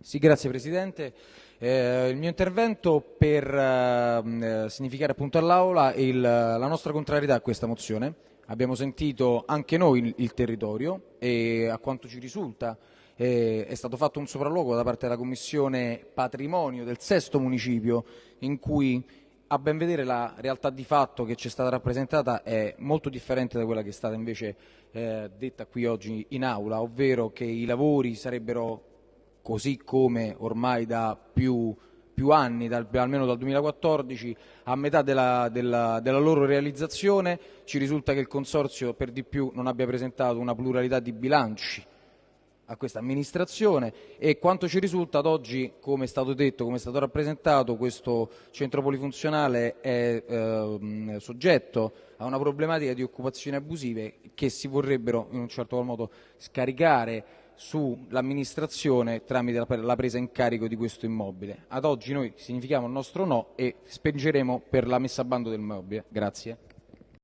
Sì, grazie Presidente. Eh, il mio intervento per eh, significare appunto all'Aula la nostra contrarietà a questa mozione. Abbiamo sentito anche noi il, il territorio e a quanto ci risulta eh, è stato fatto un sopralluogo da parte della Commissione Patrimonio del sesto municipio in cui a ben vedere la realtà di fatto che ci è stata rappresentata è molto differente da quella che è stata invece eh, detta qui oggi in aula, ovvero che i lavori sarebbero così come ormai da più, più anni, dal, almeno dal 2014, a metà della, della, della, loro realizzazione ci risulta che il Consorzio per di più non abbia presentato una pluralità di bilanci a questa amministrazione e quanto ci risulta ad oggi, come è stato detto, come è stato rappresentato, questo centro polifunzionale è eh, soggetto a una problematica di occupazioni abusive che si vorrebbero in un certo modo scaricare sull'amministrazione tramite la presa in carico di questo immobile. Ad oggi noi significhiamo il nostro no e spingeremo per la messa a bando del immobile. Grazie.